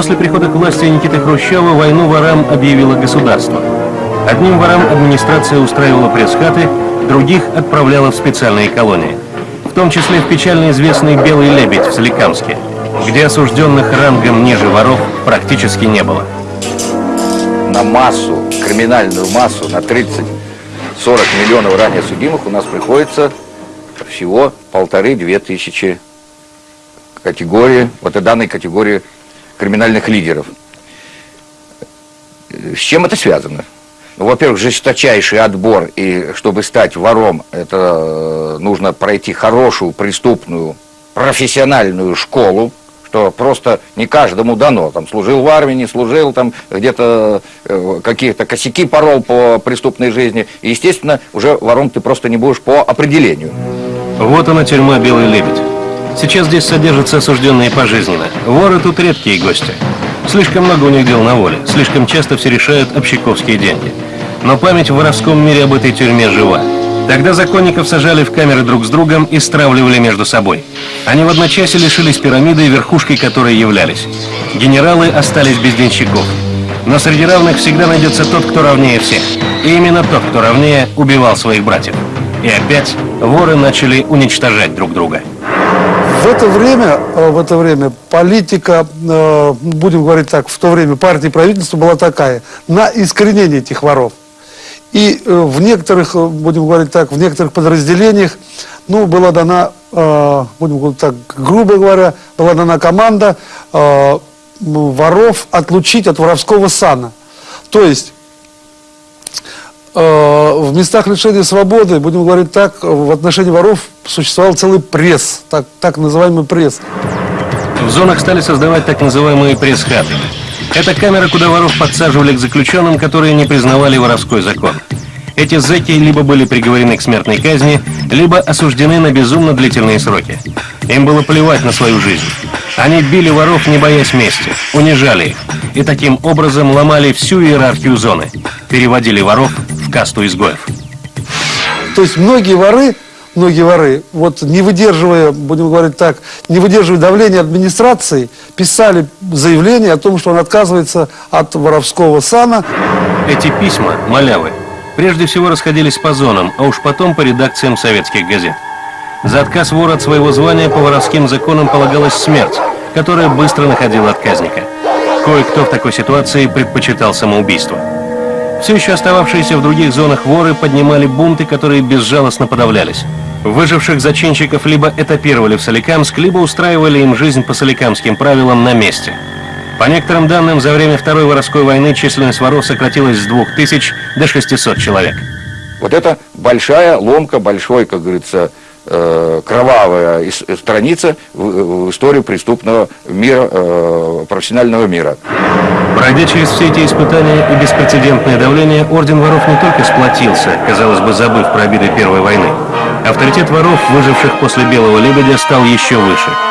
После прихода к власти Никиты Хрущева войну ворам объявило государство. Одним ворам администрация устраивала пресс-хаты, других отправляла в специальные колонии. В том числе в печально известный «Белый лебедь» в Соликамске, где осужденных рангом ниже воров практически не было. На массу, криминальную массу, на 30-40 миллионов ранее судимых у нас приходится всего полторы-две тысячи категории, вот и данной категории криминальных лидеров. С чем это связано? Ну, во-первых, жесточайший отбор, и чтобы стать вором, это э, нужно пройти хорошую, преступную, профессиональную школу, что просто не каждому дано. Там служил в армии, не служил, там где-то э, какие-то косяки порол по преступной жизни. И, естественно, уже вором ты просто не будешь по определению. Вот она тюрьма «Белый лебедь». Сейчас здесь содержатся осужденные пожизненно. Воры тут редкие гости. Слишком много у них дел на воле, слишком часто все решают общаковские деньги. Но память в воровском мире об этой тюрьме жива. Тогда законников сажали в камеры друг с другом и стравливали между собой. Они в одночасье лишились пирамиды, верхушкой которой являлись. Генералы остались без денщиков. Но среди равных всегда найдется тот, кто равнее всех. И именно тот, кто равнее, убивал своих братьев. И опять воры начали уничтожать друг друга. В это время, э, в это время политика, э, будем говорить так, в то время партии правительства была такая, на искоренение этих воров. И э, в некоторых, будем говорить так, в некоторых подразделениях, ну, была дана, будем говорить так, грубо говоря, была дана команда воров отлучить от воровского сана. То есть в местах лишения свободы, будем говорить так, в отношении воров существовал целый пресс, так, так называемый пресс. В зонах стали создавать так называемые пресс-хаты. Это камера, куда воров подсаживали к заключенным, которые не признавали воровской закон. Эти зэки либо были приговорены к смертной казни, либо осуждены на безумно длительные сроки. Им было плевать на свою жизнь. Они били воров, не боясь мести, унижали их, и таким образом ломали всю иерархию зоны, переводили воров касту изгоев. То есть многие воры, многие воры, вот не выдерживая, будем говорить так, не выдерживая давления администрации, писали заявление о том, что он отказывается от воровского сана. Эти письма, малявы, прежде всего расходились по зонам, а уж потом по редакциям советских газет. За отказ вора от своего звания по воровским законам полагалась смерть, которая быстро находила отказника. Кое-кто в такой ситуации предпочитал самоубийство. Все еще остававшиеся в других зонах воры поднимали бунты, которые безжалостно подавлялись. Выживших зачинщиков либо этапировали в Соликамск, либо устраивали им жизнь по соликамским правилам на месте. По некоторым данным, за время Второй воровской войны численность воров сократилась с 2000 до 600 человек. Вот это большая ломка, большой, как говорится, э, кровавая страница в, в историю преступного мира, э, профессионального мира. Пройдя через все эти испытания и беспрецедентное давление, Орден воров не только сплотился, казалось бы, забыв про обиды Первой войны. Авторитет воров, выживших после Белого Лебедя, стал еще выше –